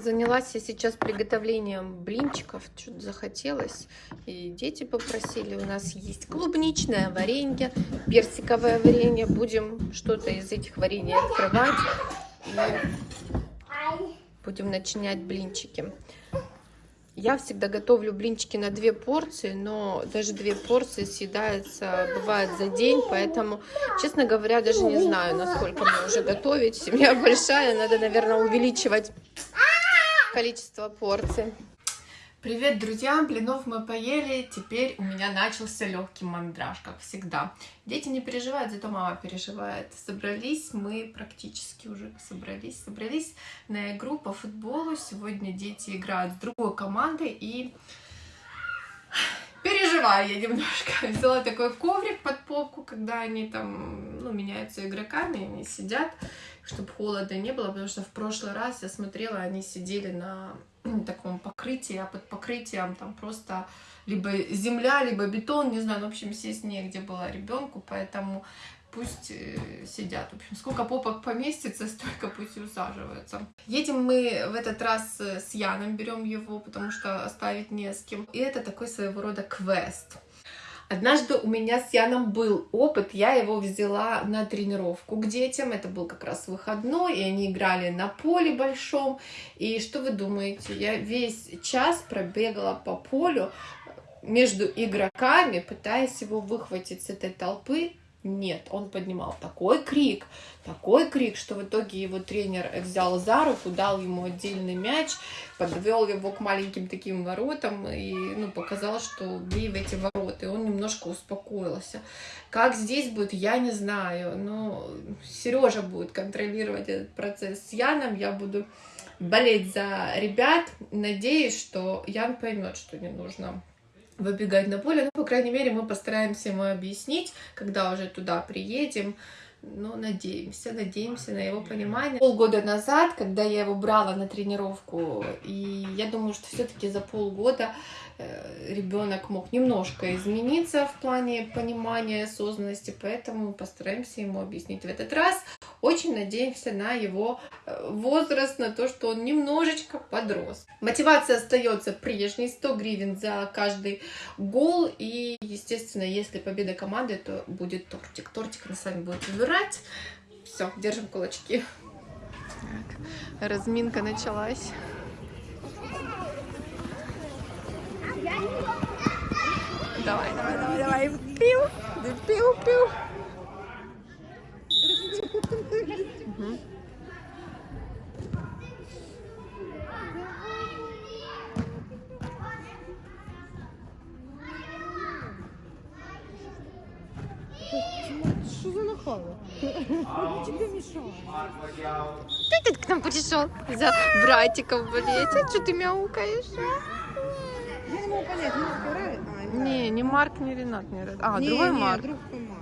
Занялась я сейчас приготовлением блинчиков, что-то захотелось. И дети попросили, у нас есть клубничное варенье, персиковое варенье. Будем что-то из этих варений открывать. И будем начинять блинчики. Я всегда готовлю блинчики на две порции, но даже две порции съедается, бывает за день, поэтому, честно говоря, даже не знаю, насколько мне уже готовить. Семья большая, надо, наверное, увеличивать количество порций. Привет, друзья! Блинов мы поели, теперь у меня начался легкий мандраж, как всегда. Дети не переживают, зато мама переживает. Собрались мы практически уже собрались, собрались на игру по футболу. Сегодня дети играют с другой командой и переживаю я немножко. Взяла такой коврик под попку, когда они там ну, меняются игроками, они сидят, чтобы холода не было, потому что в прошлый раз я смотрела, они сидели на таком покрытии, а под покрытием там просто либо земля, либо бетон, не знаю, ну, в общем, сесть негде было ребенку, поэтому пусть э, сидят. В общем, сколько попок поместится, столько пусть и усаживаются. Едем мы в этот раз э, с Яном, берем его, потому что оставить не с кем. И это такой своего рода квест. Однажды у меня с Яном был опыт, я его взяла на тренировку к детям, это был как раз выходной, и они играли на поле большом, и что вы думаете, я весь час пробегала по полю между игроками, пытаясь его выхватить с этой толпы, нет, он поднимал такой крик, такой крик, что в итоге его тренер взял за руку, дал ему отдельный мяч, подвел его к маленьким таким воротам и ну, показал, что бей в эти ворота. И он немножко успокоился. Как здесь будет, я не знаю. Но Сережа будет контролировать этот процесс с Яном. Я буду болеть за ребят. Надеюсь, что Ян поймет, что не нужно выбегать на поле. Ну, по крайней мере, мы постараемся ему объяснить, когда уже туда приедем. Ну, надеемся, надеемся на его понимание. Полгода назад, когда я его брала на тренировку, и я думаю, что все-таки за полгода Э, ребенок мог немножко измениться в плане понимания осознанности, поэтому постараемся ему объяснить в этот раз. Очень надеемся на его э, возраст, на то, что он немножечко подрос. Мотивация остается прежней, 100 гривен за каждый гол. И, естественно, если победа команды, то будет тортик. Тортик она сами будет выбирать. Все, держим кулачки. Так, разминка началась. Давай, давай, давай, давай. Пиу, пиу, пиу. Угу. Что за нахало? тебе мешал? Ты тут к нам пришел за братиком болеть, а что ты мяукаешь? Я не могу понять, Марк? А, играет. Не, не Марк, не Ренат, не Ренат. А, не, другой не, Марк. друг Марк.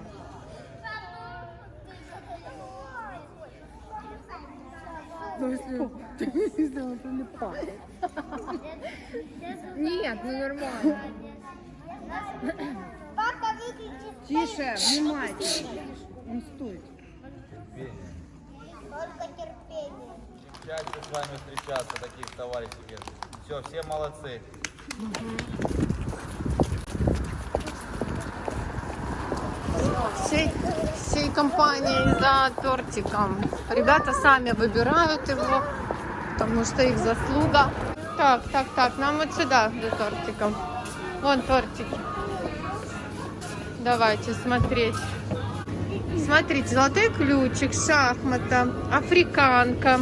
Ну, если, если он прилипает. Нет, ну нормально. Папа, выключи. Тише, внимательно. Он стоит. Только терпение. Счастье с вами встречаться, таких товарищей. Все, все молодцы. Всей, всей компанией за тортиком. Ребята сами выбирают его, потому что их заслуга. Так, так, так, нам вот сюда за тортиком. Вон тортики. Давайте смотреть. Смотрите, золотой ключик, шахмата, африканка.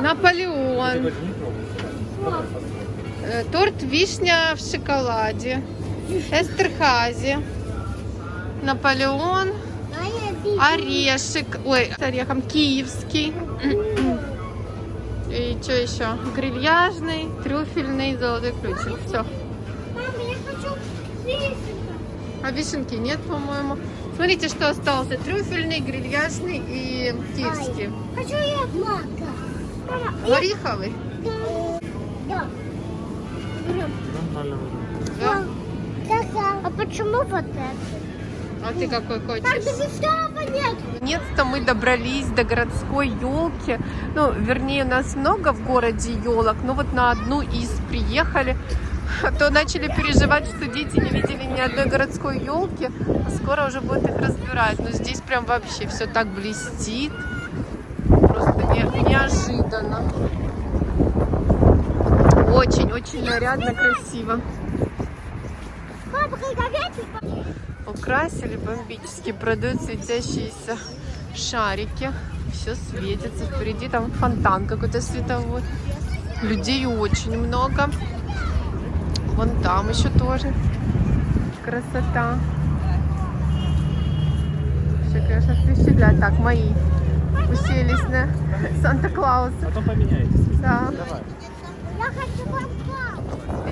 Наполеон, э, торт вишня в шоколаде, Эстерхази, Наполеон, орешек, ой, с орехом киевский. И что еще? Грильяжный, трюфельный, золотой ключик. Все. Мама, я хочу вишенку. А вишенки нет, по-моему. Смотрите, что остался. Трюфельный, грильяжный и киевский. Хочу я мака. Мама, Гориховый? да. Да. А почему вот это? А ты какой хочешь? нет. Наконец-то мы добрались до городской елки. Ну, вернее, у нас много в городе елок, но вот на одну из приехали. А то начали переживать, что дети не видели ни одной городской елки. А скоро уже будут их разбирать. Но здесь прям вообще все так блестит. Просто не- неожиданно. Очень-очень нарядно, красиво. Папа, как ветер. Украсили бомбически, продают светящиеся шарики. Все светится. Впереди там фонтан какой-то световой. Людей очень много. Вон там еще тоже. Красота. Все, конечно, впечатляет. Так, мои уселись на Санта-Клауса. Потом поменяетесь. Да. Давай. Я хочу.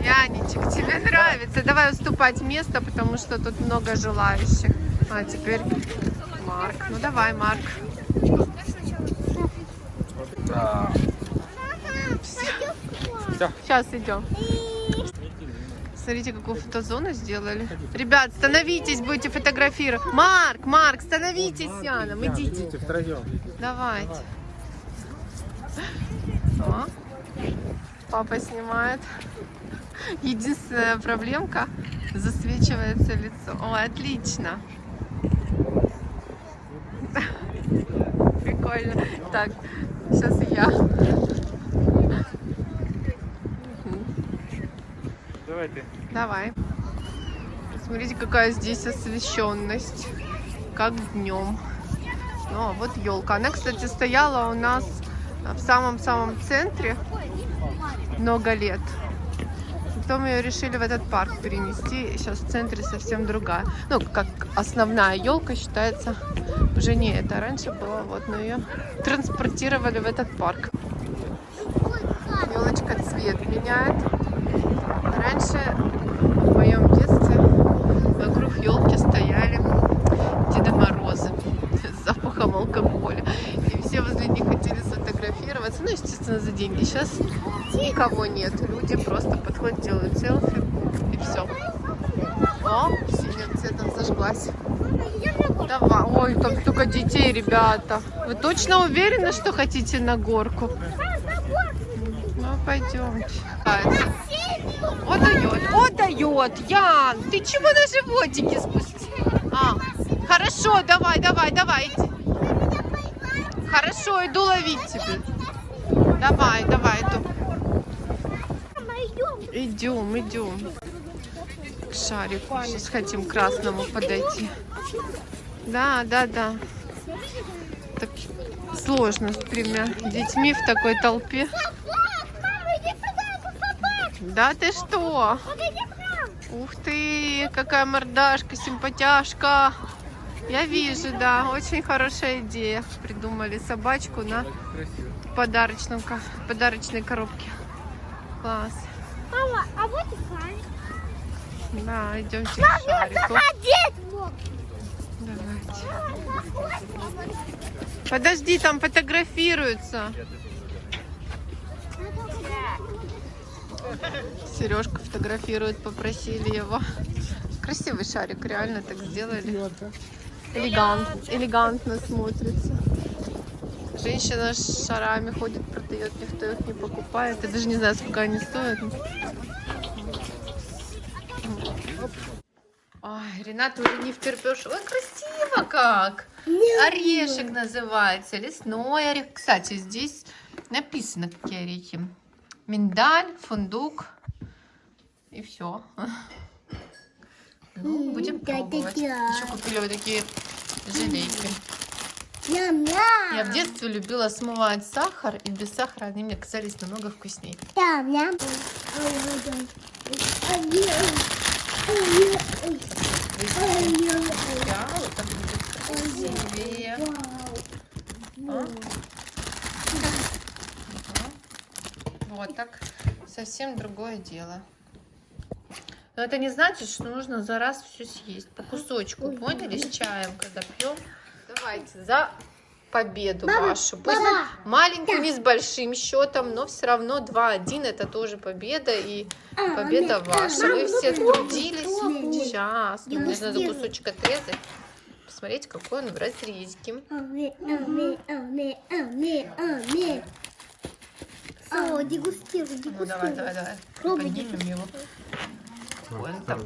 Янечек, тебе нравится. Давай уступать место, потому что тут много желающих. А теперь Марк. Ну давай, Марк. Да. Сейчас идем. Смотрите, какую фотозону сделали. Ребят, становитесь, будете фотографировать. Марк, Марк, становитесь с Яном, идите. Идите втроем. Давайте. О, папа снимает. Единственная проблемка засвечивается лицо. О, отлично. Прикольно. Так, сейчас я. Давай ты. Давай. Смотрите, какая здесь освещенность. Как днем. Ну, а вот елка. Она, кстати, стояла у нас в самом-самом центре много лет. Потом ее решили в этот парк перенести. Сейчас в центре совсем другая. Ну, как основная елка считается уже не это. Раньше была вот, но ее транспортировали в этот парк. Елочка цвет меняет. Раньше в моем детстве вокруг елки стояли Деда Морозы с запахом алкоголя. И все возле них хотели сфотографироваться. Ну, естественно, за деньги. Сейчас никого нет. Люди просто подходят, делают селфи и все. О, синим цветом зажглась. Давай. Ой, там столько детей, ребята. Вы точно уверены, что хотите на горку? Ну, пойдемте. О, дает, о, дает. Ян, ты чего на животике спустил? А, хорошо, давай, давай, давай. Хорошо, иду ловить тебя. Давай, давай, иду. Идем, идем. К шарику. Сейчас хотим к красному подойти. Да, да, да. Так сложно с тремя детьми в такой толпе. Да ты что? Ух ты, какая мордашка, симпатяшка. Я вижу, да, очень хорошая идея. Придумали собачку на подарочном, подарочной коробке. Класс. Мама, а вот и Кай. Да, идемте к шарику. Заходи. Давайте. Подожди, там фотографируются. Сережка фотографирует, попросили его. Красивый шарик, реально так сделали. Элегант, элегантно смотрится. Женщина с шарами ходит, продает, никто их не покупает. Я даже не знаю, сколько они стоят. Ой, Рената уже не втерпешь. Ой, красиво как! Орешек называется, лесной орех. Кстати, здесь написано, какие орехи. Миндаль, фундук и все. Ну, будем пробовать. Еще купили вот такие желейки. Я в детстве любила смывать сахар, и без сахара они мне казались намного вкуснее. Вот так совсем другое дело. Но это не значит, что нужно за раз все съесть. По кусочку, поняли, с чаем, когда пьем. Давайте за победу вашу. Пусть маленькую, не с большим счетом, но все равно 2-1 это тоже победа. И победа ваша. Вы все трудились. Сейчас. Мне нужно за кусочек отрезать. Посмотрите, какой он в разрезке. О, дегустируй, Ну, давай, давай, давай. Пробуй, Поднимем его. Вон там.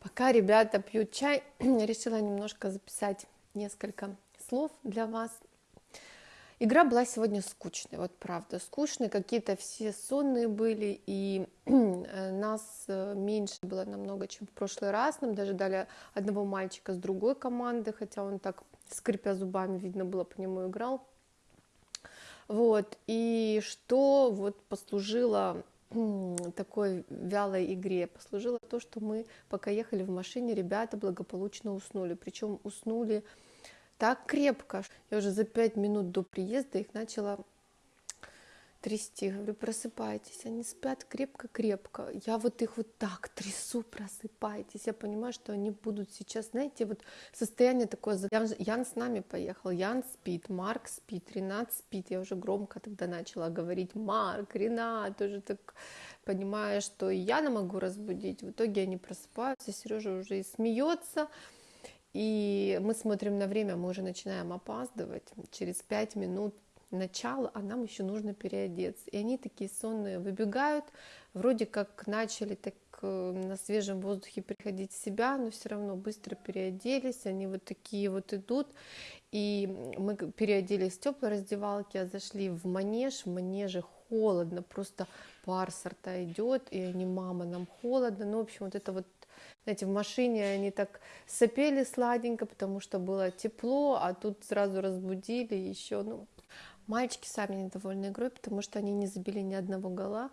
Пока ребята пьют чай, решила немножко записать несколько слов для вас. Игра была сегодня скучной, вот правда, скучной, какие-то все сонные были, и э, нас э, меньше было намного, чем в прошлый раз, нам даже дали одного мальчика с другой команды, хотя он так, скрипя зубами, видно было, по нему играл. Вот, и что вот послужило такой вялой игре? Послужило то, что мы, пока ехали в машине, ребята благополучно уснули, причем уснули так крепко. Я уже за пять минут до приезда их начала трясти. Говорю, просыпайтесь. Они спят крепко-крепко. Я вот их вот так трясу, просыпайтесь. Я понимаю, что они будут сейчас, знаете, вот состояние такое. Ян, Ян с нами поехал. Ян спит, Марк спит, Ренат спит. Я уже громко тогда начала говорить, Марк, Ренат, уже так понимая, что и Яна могу разбудить. В итоге они просыпаются, Сережа уже и смеется. И мы смотрим на время, мы уже начинаем опаздывать. Через пять минут начала, а нам еще нужно переодеться. И они такие сонные выбегают, вроде как начали так э, на свежем воздухе приходить в себя, но все равно быстро переоделись, они вот такие вот идут. И мы переоделись в теплой раздевалке, а зашли в манеж, в манеже холодно, просто пар со рта идет, и они, мама, нам холодно, ну, в общем, вот это вот знаете, в машине они так сопели сладенько, потому что было тепло, а тут сразу разбудили еще, ну, мальчики сами недовольны игрой, потому что они не забили ни одного гола,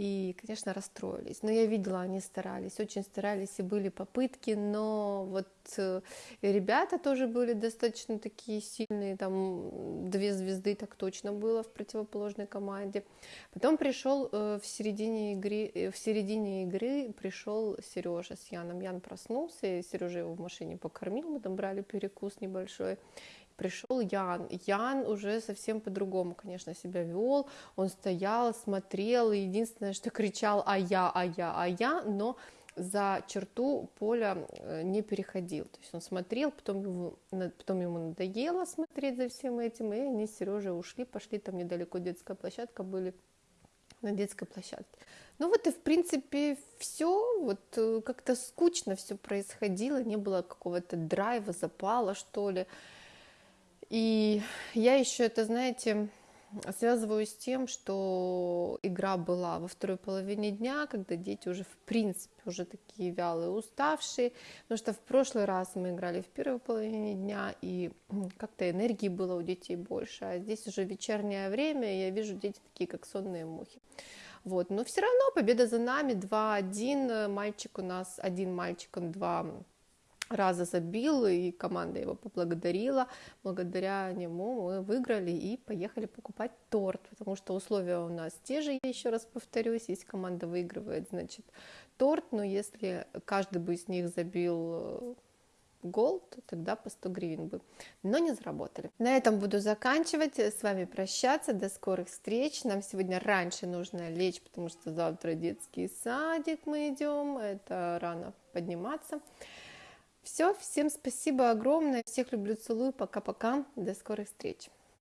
и, конечно, расстроились. Но я видела, они старались, очень старались, и были попытки, но вот э, ребята тоже были достаточно такие сильные, там две звезды так точно было в противоположной команде. Потом пришел э, в середине игры, э, в середине игры пришел Сережа с Яном. Ян проснулся, и Сережа его в машине покормил, мы там брали перекус небольшой пришел Ян. Ян уже совсем по-другому, конечно, себя вел. Он стоял, смотрел, и единственное, что кричал «а я, а я, а я», но за черту поля э, не переходил. То есть он смотрел, потом, его, потом ему надоело смотреть за всем этим, и они с Сережей ушли, пошли там недалеко детская площадка, были на детской площадке. Ну вот и в принципе все, вот э, как-то скучно все происходило, не было какого-то драйва, запала, что ли. И я еще это, знаете, связываю с тем, что игра была во второй половине дня, когда дети уже в принципе уже такие вялые, уставшие, потому что в прошлый раз мы играли в первой половине дня, и как-то энергии было у детей больше, а здесь уже вечернее время, и я вижу дети такие, как сонные мухи. Вот, но все равно победа за нами, 2-1, мальчик у нас, один мальчик, он два раза забил, и команда его поблагодарила. Благодаря нему мы выиграли и поехали покупать торт, потому что условия у нас те же, я еще раз повторюсь, если команда выигрывает, значит торт, но если каждый бы из них забил э, гол, то тогда по 100 гривен бы, но не заработали. На этом буду заканчивать, с вами прощаться, до скорых встреч. Нам сегодня раньше нужно лечь, потому что завтра детский садик мы идем, это рано подниматься. Все, всем спасибо огромное, всех люблю, целую, пока-пока, до скорых встреч.